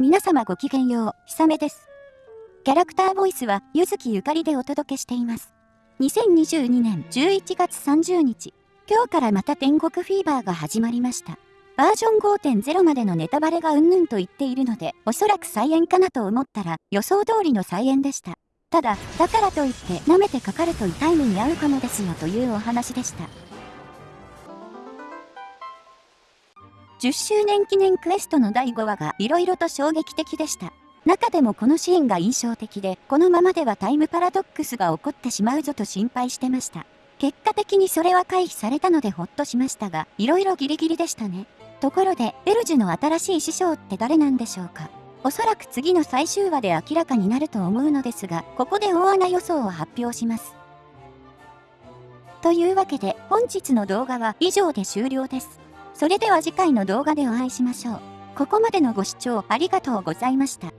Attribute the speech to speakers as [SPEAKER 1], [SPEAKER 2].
[SPEAKER 1] 皆様ごきげんよう、ひさめです。キャラクターボイスは、ゆずきゆかりでお届けしています。2022年11月30日、今日からまた天国フィーバーが始まりました。バージョン5.0までのネタバレがうんぬんと言っているので、おそらく再演かなと思ったら、予想通りの再演でした。ただ、だからといって舐めてかかると痛い目に遭うかもですよというお話でした。10周年記念クエストの第5話が色々と衝撃的でした。中でもこのシーンが印象的で、このままではタイムパラドックスが起こってしまうぞと心配してました。結果的にそれは回避されたのでほっとしましたが、色々ギリギリでしたね。ところで、エルジュの新しい師匠って誰なんでしょうかおそらく次の最終話で明らかになると思うのですが、ここで大穴予想を発表します。というわけで、本日の動画は以上で終了です。それでは次回の動画でお会いしましょう。ここまでのご視聴ありがとうございました。